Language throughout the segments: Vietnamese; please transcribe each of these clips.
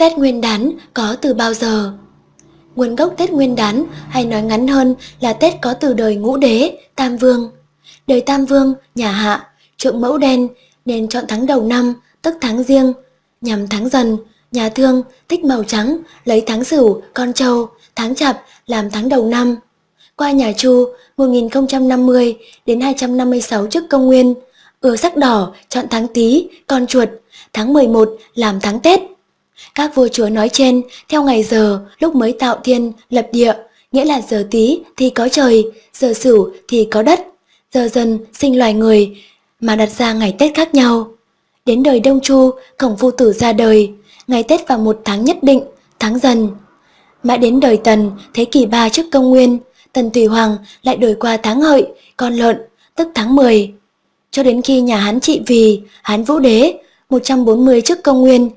Tết Nguyên đán có từ bao giờ? Nguồn gốc Tết Nguyên đán hay nói ngắn hơn là Tết có từ đời ngũ đế, Tam Vương. Đời Tam Vương, nhà Hạ, trượng mẫu đen nên chọn tháng đầu năm, tức tháng riêng, nhằm tháng dần, nhà thương thích màu trắng, lấy tháng sửu, con trâu, tháng chạp làm tháng đầu năm. Qua nhà Chu 1050 đến 256 trước công nguyên, ưa sắc đỏ chọn tháng Tý, con chuột, tháng 11 làm tháng Tết. Các vua chúa nói trên theo ngày giờ lúc mới tạo thiên, lập địa, nghĩa là giờ Tý thì có trời, giờ Sửu thì có đất, giờ dần sinh loài người mà đặt ra ngày Tết khác nhau. Đến đời Đông Chu, Khổng Phu Tử ra đời, ngày Tết vào một tháng nhất định, tháng dần. Mãi đến đời Tần, thế kỷ 3 trước công nguyên, Tần Thủy Hoàng lại đổi qua tháng hợi, con lợn, tức tháng 10. Cho đến khi nhà Hán trị vì, Hán Vũ Đế, 140 trước công nguyên,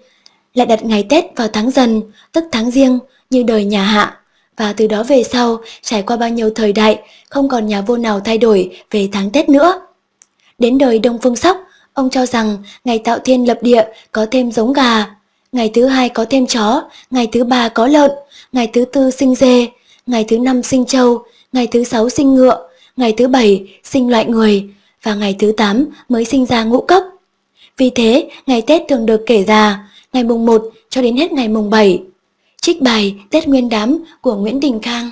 lại đặt ngày Tết vào tháng dần, tức tháng riêng như đời nhà Hạ. Và từ đó về sau, trải qua bao nhiêu thời đại, không còn nhà vua nào thay đổi về tháng Tết nữa. Đến đời Đông Phương Sóc, ông cho rằng ngày tạo thiên lập địa có thêm giống gà, ngày thứ hai có thêm chó, ngày thứ ba có lợn, ngày thứ tư sinh dê, ngày thứ năm sinh trâu, ngày thứ sáu sinh ngựa, ngày thứ bảy sinh loại người và ngày thứ tám mới sinh ra ngũ cốc. Vì thế, ngày Tết thường được kể ra ngày mùng 1 cho đến hết ngày mùng 7. Trích bài Tết Nguyên đám của Nguyễn Đình Khang